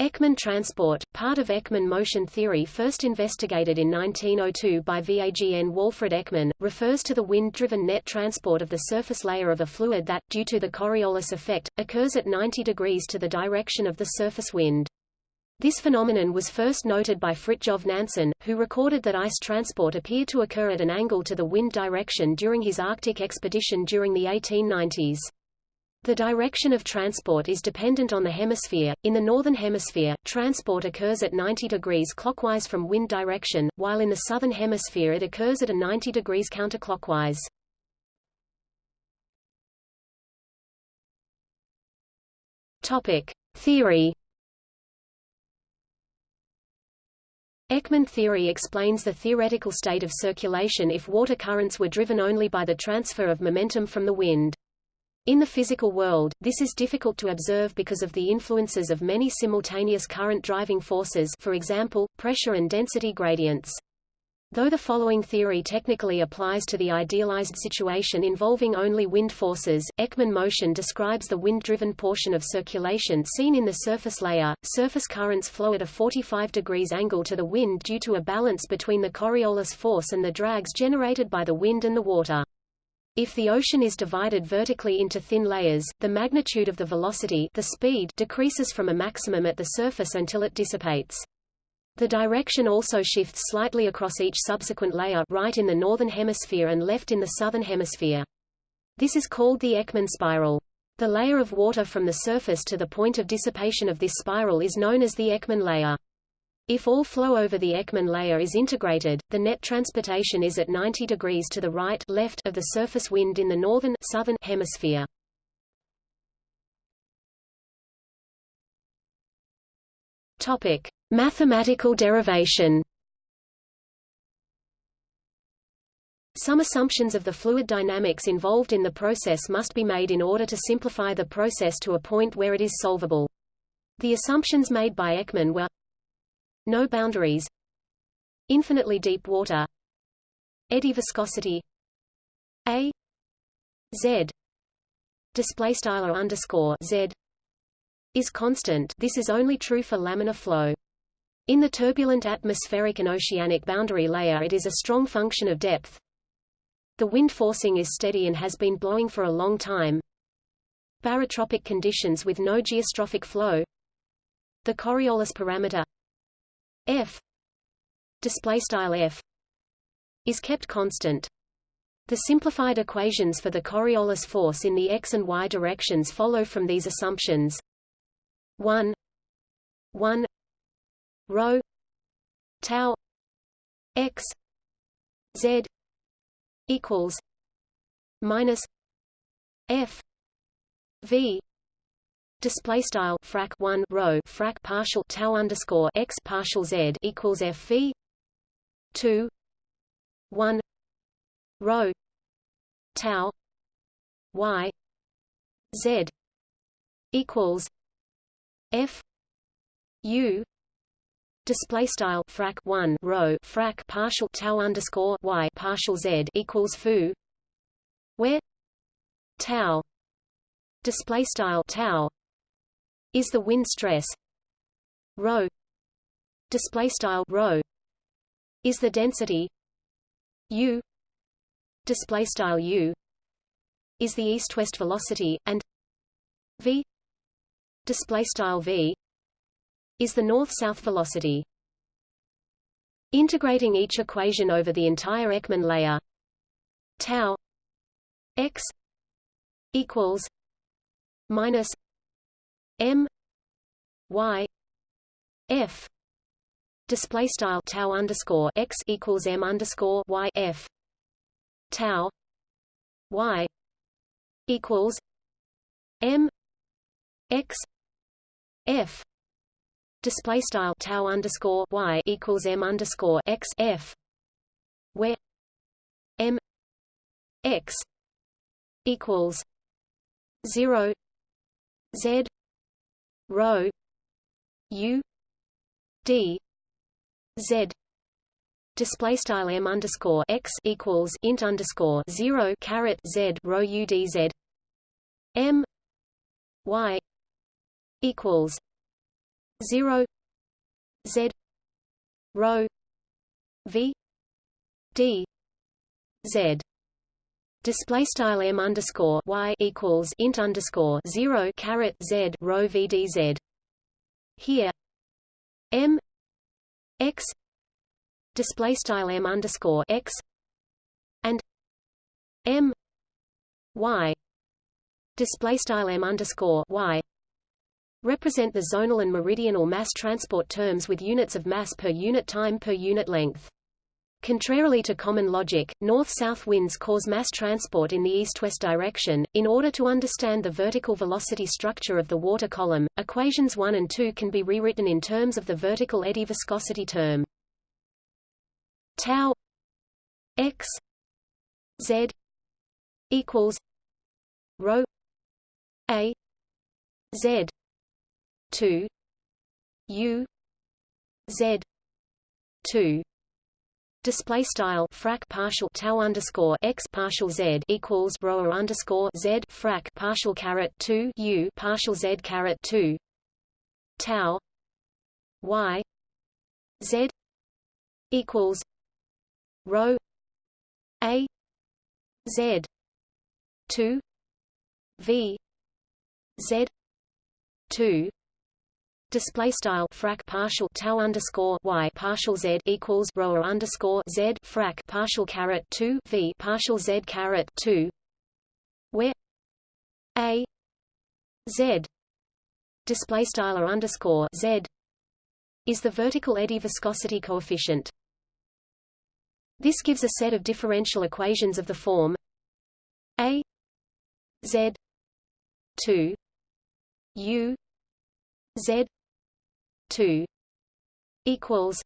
Ekman transport, part of Ekman motion theory first investigated in 1902 by VAGN Walfrid Ekman, refers to the wind-driven net transport of the surface layer of a fluid that, due to the Coriolis effect, occurs at 90 degrees to the direction of the surface wind. This phenomenon was first noted by Fridtjof Nansen, who recorded that ice transport appeared to occur at an angle to the wind direction during his Arctic expedition during the 1890s. The direction of transport is dependent on the hemisphere. In the northern hemisphere, transport occurs at 90 degrees clockwise from wind direction, while in the southern hemisphere it occurs at a 90 degrees counterclockwise. Topic: Theory Ekman theory explains the theoretical state of circulation if water currents were driven only by the transfer of momentum from the wind. In the physical world, this is difficult to observe because of the influences of many simultaneous current driving forces for example, pressure and density gradients. Though the following theory technically applies to the idealized situation involving only wind forces, Ekman motion describes the wind-driven portion of circulation seen in the surface layer. Surface currents flow at a 45 degrees angle to the wind due to a balance between the Coriolis force and the drags generated by the wind and the water. If the ocean is divided vertically into thin layers, the magnitude of the velocity the speed decreases from a maximum at the surface until it dissipates. The direction also shifts slightly across each subsequent layer right in the northern hemisphere and left in the southern hemisphere. This is called the Ekman spiral. The layer of water from the surface to the point of dissipation of this spiral is known as the Ekman layer. If all flow over the Ekman layer is integrated, the net transportation is at 90 degrees to the right left of the surface wind in the northern southern hemisphere. Topic: Mathematical derivation. Some assumptions of the fluid dynamics involved in the process must be made in order to simplify the process to a point where it is solvable. The assumptions made by Ekman were no boundaries. Infinitely deep water. Eddy viscosity. A. Z. Display style underscore z. Is constant. This is only true for laminar flow. In the turbulent atmospheric and oceanic boundary layer it is a strong function of depth. The wind forcing is steady and has been blowing for a long time. Barotropic conditions with no geostrophic flow. The Coriolis parameter f display style f is kept constant. The simplified equations for the Coriolis force in the x and y directions follow from these assumptions. 1 1 rho tau x z equals minus f v Display style frac 1 rho frac partial tau underscore x partial z equals f v 2 1 rho tau y z equals f u display style frac 1 rho frac partial tau underscore y partial z equals foo where tau display style tau is the wind stress. Rho. Display style rho. Is the density. U. Display style u. Is the east-west velocity and v. Display style v. Is the north-south velocity. Integrating each equation over the entire Ekman layer. Tau. X. Equals. Minus M Y F display style tau underscore x equals M underscore Y F tau Y equals M X F display style tau underscore Y equals M underscore X F where M X equals zero Z rho u d z. Display style m underscore x equals int underscore zero caret z rho u d z. M y equals zero Z rho V D Z Display style m underscore y equals int underscore zero caret z rho v d z. Here, m x display style m underscore x and m y display style m underscore y represent the zonal and meridional mass transport terms with units of mass per unit time per unit length. Contrarily to common logic, north-south winds cause mass transport in the east-west direction. In order to understand the vertical velocity structure of the water column, equations 1 and 2 can be rewritten in terms of the vertical eddy viscosity term. Tau x z equals rho a z 2 u z 2 Display style frac partial tau underscore x partial z equals rho underscore z frac partial caret two u partial z caret two tau y z equals rho a z two v z two Display style frac partial tau underscore y partial z equals rho underscore z frac partial caret two v partial z caret two, where a z display style underscore z is the vertical eddy viscosity coefficient. This gives a set of differential equations of the form a z two u z 2 equals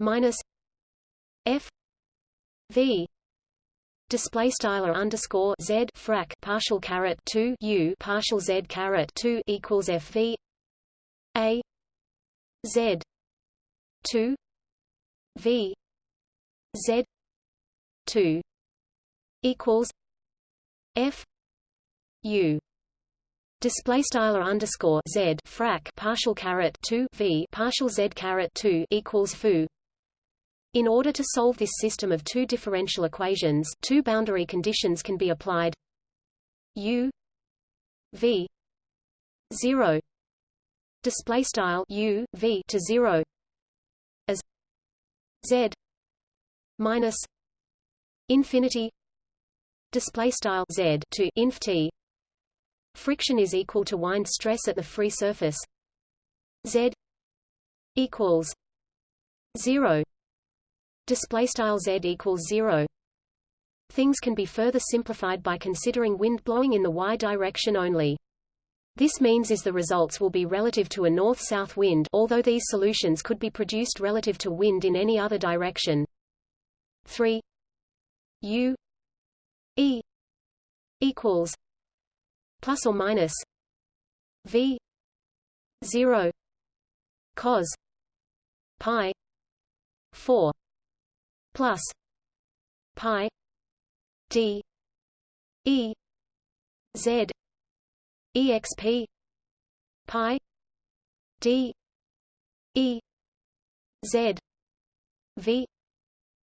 minus f v display style underscore z frac partial caret 2 u partial z caret 2 equals f v a z 2 v z 2 equals f u display style underscore z frac partial caret 2 v partial z caret 2 equals foo in order to solve this system of two differential equations two boundary conditions can be applied. U v 0 display style u v to 0 as z minus infinity. Display style z to inf t Friction is equal to wind stress at the free surface. Z equals zero. Display style Z equals zero. Things can be further simplified by considering wind blowing in the y direction only. This means is the results will be relative to a north-south wind although these solutions could be produced relative to wind in any other direction. 3 u e equals plus or minus v 0 cos pi 4 plus pi d e z exp pi d e z v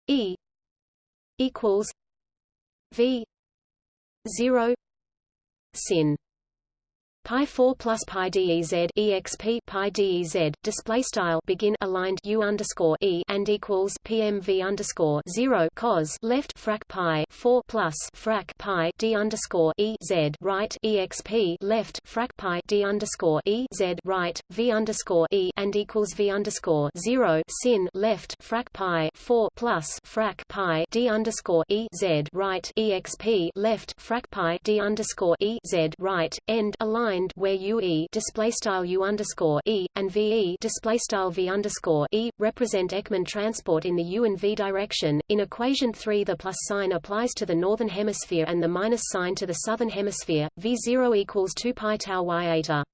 e equals v 0 sin pi 4 plus pi dez exp pi dez display style. Begin aligned u underscore e and equals pmv underscore 0 cos left frac pi 4 plus frac pi d underscore e z. Right exp left frac pi d underscore e z. Right v underscore e and equals v underscore 0 sin left frac pi 4 plus frac pi d underscore e z. Right exp left frac pi d underscore e z. Right end aligned defined where UE display style U underscore E and VE display style V underscore E represent Ekman transport in the U and V direction. In equation 3 the plus sign applies to the northern hemisphere and the minus sign to the southern hemisphere. V0 equals 2 pi tau y eta.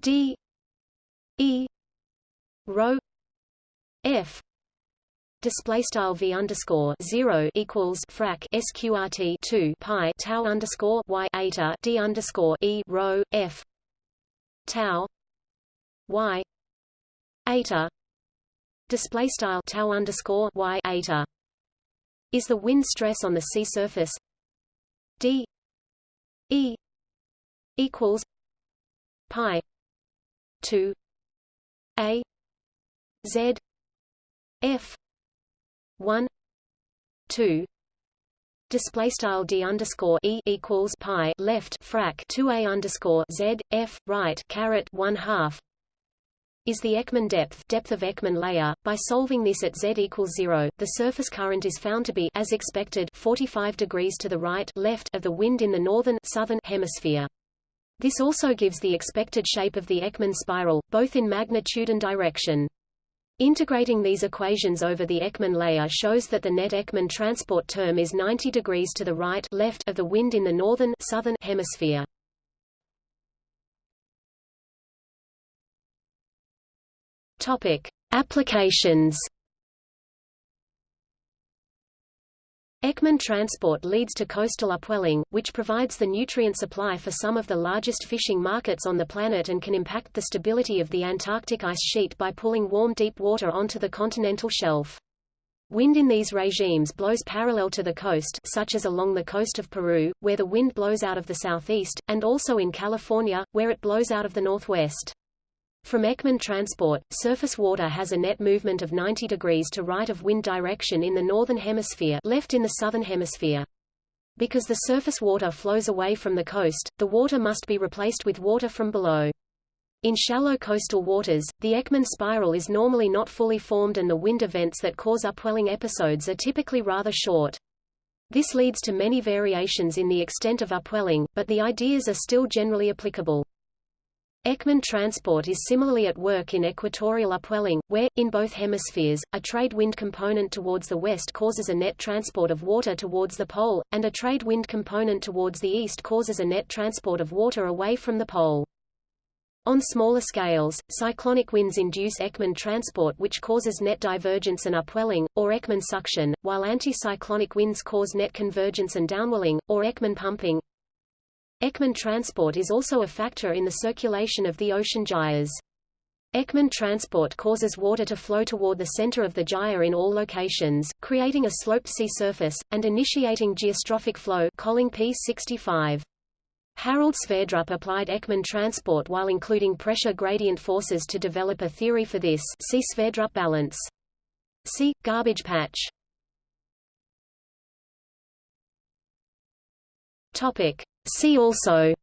D E rho F display style v underscore zero equals frac sqrt two pi tau underscore y eta d underscore e rho f tau y eta display style tau underscore y eta is the wind stress on the sea surface d e equals pi 2 a z f 1 2 display style d underscore e equals pi left frac 2 a underscore z f right caret 1 half is the Ekman depth depth of Ekman layer. By solving this at z equals 0, the surface current is found to be as expected 45 degrees to the right left of the wind in the northern southern hemisphere. This also gives the expected shape of the Ekman spiral, both in magnitude and direction. Integrating these equations over the Ekman layer shows that the net Ekman transport term is 90 degrees to the right left of the wind in the northern southern hemisphere. Topic: Applications. Ekman transport leads to coastal upwelling, which provides the nutrient supply for some of the largest fishing markets on the planet and can impact the stability of the Antarctic ice sheet by pulling warm deep water onto the continental shelf. Wind in these regimes blows parallel to the coast such as along the coast of Peru, where the wind blows out of the southeast, and also in California, where it blows out of the northwest. From Ekman transport, surface water has a net movement of 90 degrees to right of wind direction in the northern hemisphere left in the southern hemisphere. Because the surface water flows away from the coast, the water must be replaced with water from below. In shallow coastal waters, the Ekman spiral is normally not fully formed and the wind events that cause upwelling episodes are typically rather short. This leads to many variations in the extent of upwelling, but the ideas are still generally applicable. Ekman transport is similarly at work in equatorial upwelling, where, in both hemispheres, a trade wind component towards the west causes a net transport of water towards the pole, and a trade wind component towards the east causes a net transport of water away from the pole. On smaller scales, cyclonic winds induce Ekman transport which causes net divergence and upwelling, or Ekman suction, while anticyclonic winds cause net convergence and downwelling, or Ekman pumping. Ekman transport is also a factor in the circulation of the ocean gyres. Ekman transport causes water to flow toward the center of the gyre in all locations, creating a sloped sea surface, and initiating geostrophic flow Colling P 65. Harold Sverdrup applied Ekman transport while including pressure gradient forces to develop a theory for this see Sverdrup balance. See, garbage patch. Topic. See also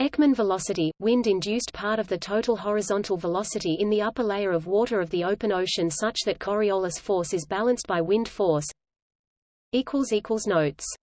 Ekman velocity, wind-induced part of the total horizontal velocity in the upper layer of water of the open ocean such that Coriolis force is balanced by wind force. Notes